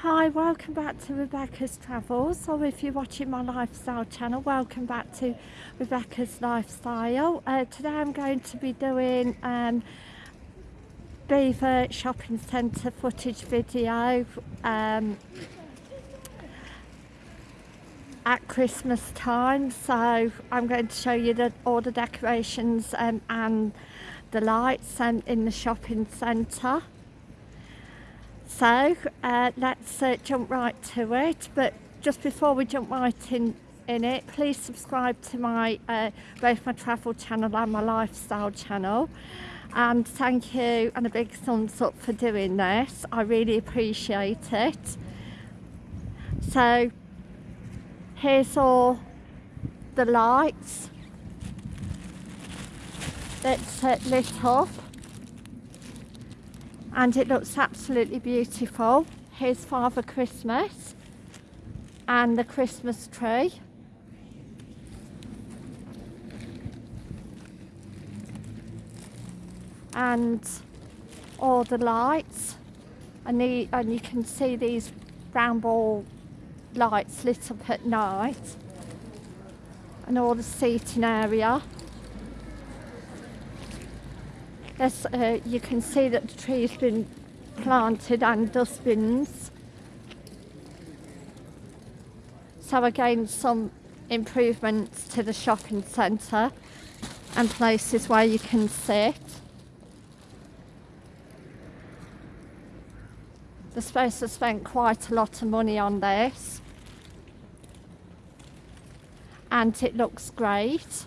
Hi, welcome back to Rebecca's Travels, or if you're watching my lifestyle channel, welcome back to Rebecca's Lifestyle. Uh, today I'm going to be doing um, Beaver Shopping Centre footage video um, at Christmas time. So I'm going to show you the, all the decorations um, and the lights um, in the shopping centre. So uh, let's uh, jump right to it. But just before we jump right in, in it, please subscribe to my uh, both my travel channel and my lifestyle channel. And thank you and a big thumbs up for doing this. I really appreciate it. So here's all the lights uh, lit up and it looks absolutely beautiful. Here's Father Christmas and the Christmas tree. And all the lights and, the, and you can see these brown ball lights lit up at night and all the seating area Uh, you can see that the tree has been planted and dustbins. So again, some improvements to the shopping centre and places where you can sit. The space has spent quite a lot of money on this. And it looks great.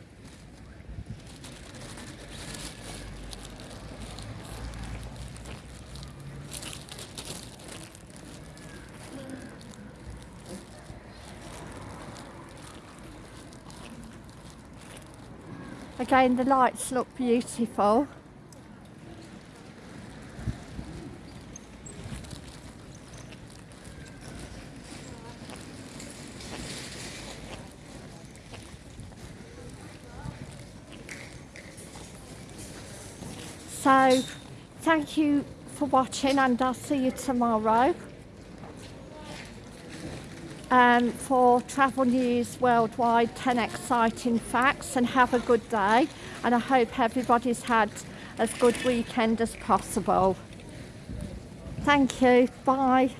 Again, the lights look beautiful. So, thank you for watching and I'll see you tomorrow um, for Travel News Worldwide 10 Exciting Facts and have a good day and I hope everybody's had as good weekend as possible. Thank you. Bye.